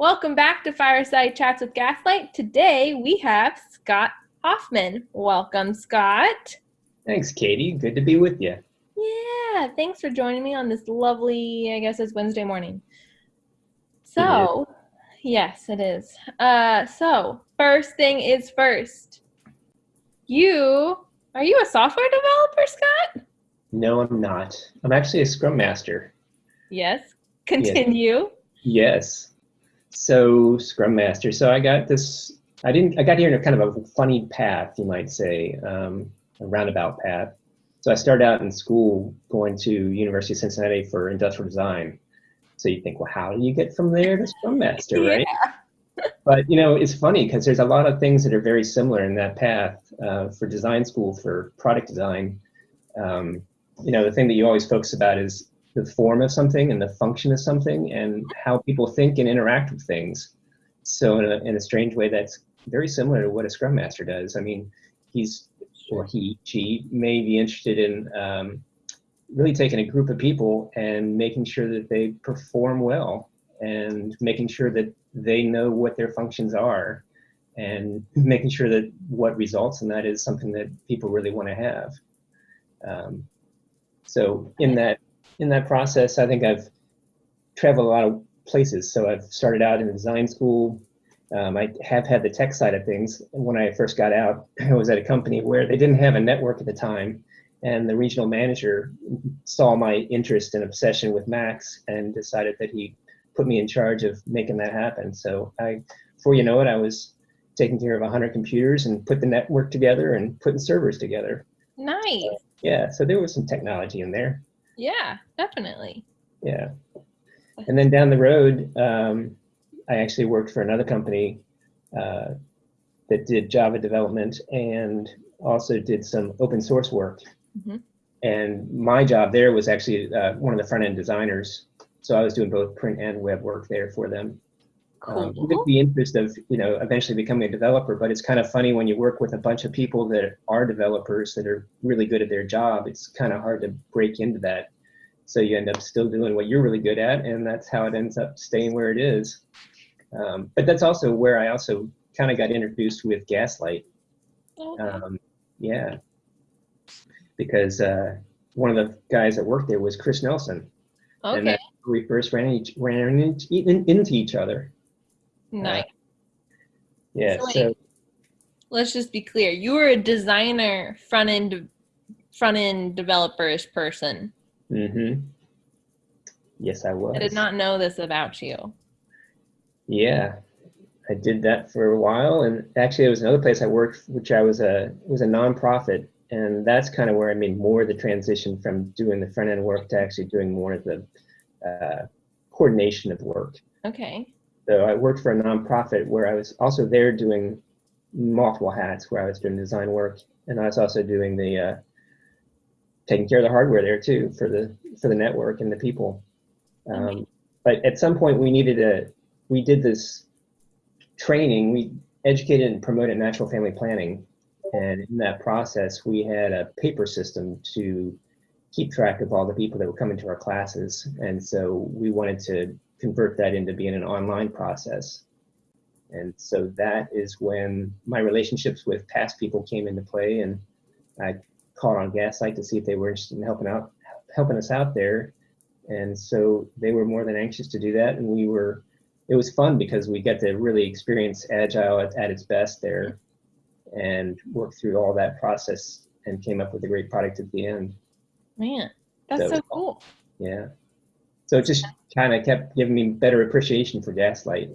Welcome back to Fireside Chats with Gaslight. Today we have Scott Hoffman. Welcome, Scott. Thanks, Katie. Good to be with you. Yeah, thanks for joining me on this lovely, I guess it's Wednesday morning. So, yes, it is. Uh, so, first thing is first. You, are you a software developer, Scott? No, I'm not. I'm actually a Scrum Master. Yes. Continue. Yes. So Scrum Master. So I got this. I didn't. I got here in a kind of a funny path, you might say, um, a roundabout path. So I started out in school going to University of Cincinnati for industrial design. So you think, well, how do you get from there to Scrum Master, right? Yeah. but you know, it's funny because there's a lot of things that are very similar in that path uh, for design school for product design. Um, you know, the thing that you always focus about is the form of something and the function of something and how people think and interact with things. So in a, in a strange way, that's very similar to what a Scrum Master does. I mean, he's or he, she may be interested in um, really taking a group of people and making sure that they perform well and making sure that they know what their functions are and making sure that what results in that is something that people really want to have. Um, so in that in that process, I think I've traveled a lot of places. So I've started out in design school. Um, I have had the tech side of things. When I first got out, I was at a company where they didn't have a network at the time. And the regional manager saw my interest and obsession with Macs and decided that he put me in charge of making that happen. So I, before you know it, I was taking care of 100 computers and put the network together and putting servers together. Nice. So, yeah, so there was some technology in there. Yeah, definitely. Yeah. And then down the road, um, I actually worked for another company uh, that did Java development and also did some open source work. Mm-hmm. And my job there was actually uh, one of the front end designers. So I was doing both print and web work there for them. Cool. Um, with the interest of you know eventually becoming a developer, but it's kind of funny when you work with a bunch of people that are developers that are really good at their job. It's kind of hard to break into that, so you end up still doing what you're really good at, and that's how it ends up staying where it is. Um, but that's also where I also kind of got introduced with Gaslight. Um, yeah, because uh, one of the guys that worked there was Chris Nelson, and okay. where we first ran, each, ran into, into each other. Nice. Yeah, So, like, so Let's just be clear. You were a designer, front end, front end developerish person. Mm-hmm. Yes, I was. I did not know this about you. Yeah, I did that for a while, and actually, it was another place I worked, which I was a was a nonprofit, and that's kind of where I made more of the transition from doing the front end work to actually doing more of the uh, coordination of work. Okay. So I worked for a nonprofit where I was also there doing multiple hats, where I was doing design work, and I was also doing the uh, taking care of the hardware there too for the for the network and the people. Um, but at some point, we needed a we did this training. We educated and promoted natural family planning, and in that process, we had a paper system to keep track of all the people that were coming to our classes, and so we wanted to convert that into being an online process. And so that is when my relationships with past people came into play, and I called on Gaslight to see if they were interested in helping out, helping us out there. And so they were more than anxious to do that, and we were. It was fun because we got to really experience Agile at, at its best there, and work through all that process and came up with a great product at the end. Man, that's So- so cool. Yeah. So it just kind of kept giving me better appreciation for Gaslight.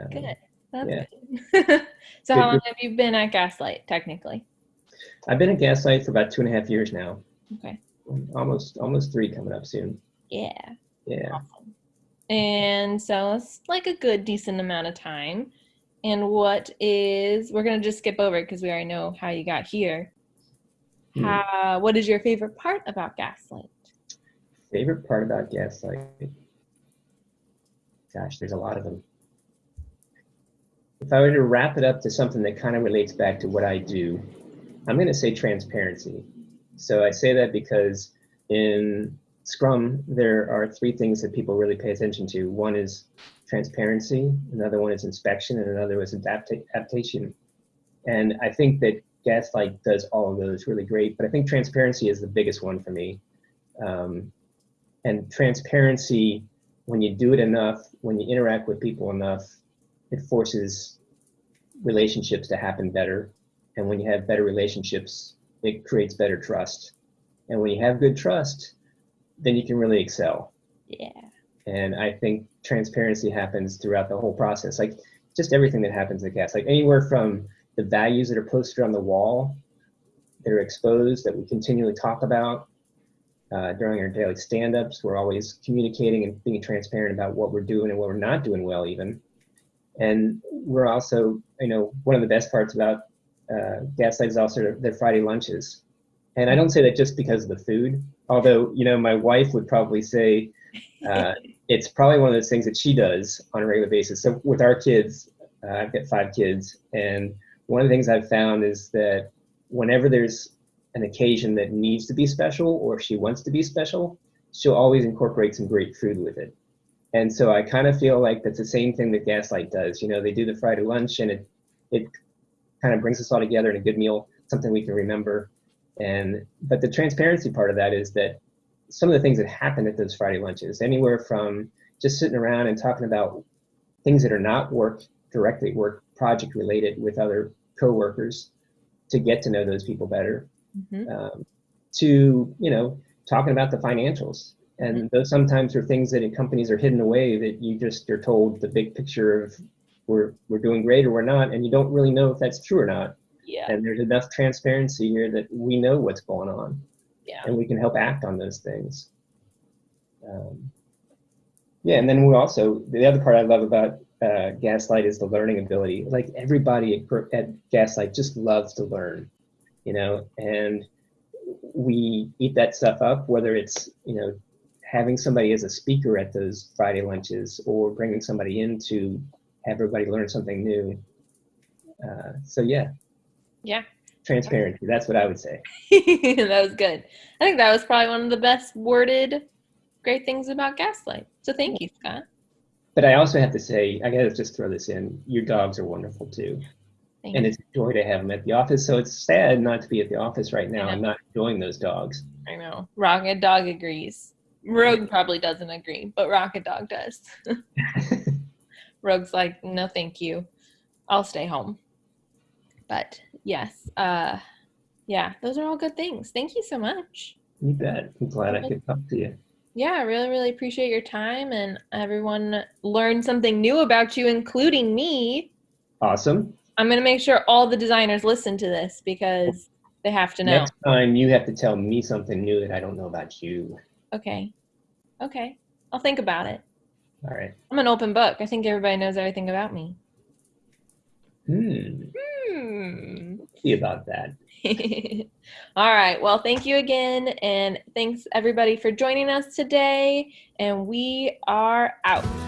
Um, Good. That's yeah. good. so Good, how long have you been at Gaslight, technically? I've been at Gaslight for about two and a half years now. Okay. Almost, almost three coming up soon. Yeah. Yeah. Awesome. And so it's like a good decent amount of time. And what is we're gonna just skip over it because we already know how you got here. Hmm. How, what is your favorite part about Gaslight? Favorite part about Gaslight? Gosh, there's a lot of them. If I were to wrap it up to something that kind of relates back to what I do, I'm going to say transparency. So I say that because in Scrum, there are three things that people really pay attention to. One is transparency, another one is inspection, and another is adapta adaptation. And I think that Gaslight does all of those really great, but I think transparency is the biggest one for me. Um, and transparency, when you do it enough, when you interact with people enough, it forces relationships to happen better. And when you have better relationships, it creates better trust. And when you have good trust, then you can really excel. Yeah. And I think transparency happens throughout the whole process. Like just everything that happens at GAS, like anywhere from the values that are posted on the wall that are exposed that we continually talk about uh, during our daily stand-ups. We're always communicating and being transparent about what we're doing and what we're not doing well even. And we're also, you know, one of the best parts about uh, Gaslight is also their Friday lunches. And I don't say that just because of the food, although, you know, my wife would probably say uh, it's probably one of those things that she does on a regular basis. So with our kids, uh, I've got five kids, and one of the things I've found is that whenever there's an occasion that needs to be special or if she wants to be special, she'll always incorporate some great food with it. And so I kind of feel like that's the same thing that Gaslight does. You know, they do the Friday lunch and it, it kind of brings us all together in a good meal, something we can remember. And, but the transparency part of that is that some of the things that happen at those Friday lunches, anywhere from just sitting around and talking about things that are not work directly work project related with other coworkers to get to know those people better mm-hmm. um, to you know talking about the financials. And mm-hmm. those sometimes are things that in companies are hidden away that you just are told the big picture of we're we're doing great or we're not and you don't really know if that's true or not. Yeah. And there's enough transparency here that we know what's going on. Yeah. And we can help act on those things. Um, yeah and then we also the other part i love about uh, Gaslight is the learning ability. Like everybody at, at Gaslight just loves to learn, you know, and we eat that stuff up, whether it's, you know, having somebody as a speaker at those Friday lunches or bringing somebody in to have everybody learn something new. Uh, so yeah. Yeah. Transparency. That's what I would say. that was good. I think that was probably one of the best worded great things about Gaslight. So thank you, Scott. But I also have to say, I gotta just throw this in. Your dogs are wonderful too, And it's a joy to have them at the office. So it's sad not to be at the office right now. I'm not enjoying those dogs. I know. Rocket Dog agrees. Rogue probably doesn't agree, but Rocket Dog does. Rogue's like, no, thank you. I'll stay home. But yes, uh, yeah, those are all good things. Thank you so much. You bet. I'm glad I could talk to you. Yeah, I really, really appreciate your time and everyone learned something new about you, including me. Awesome. I'm going to make sure all the designers listen to this because they have to know. Next time you have to tell me something new that I don't know about you. Okay. Okay. I'll think about it. All right. I'm an open book. I think everybody knows everything about me. Hmm. Hmm. See about that. All right. Well, thank you again. And thanks everybody for joining us today. And we are out.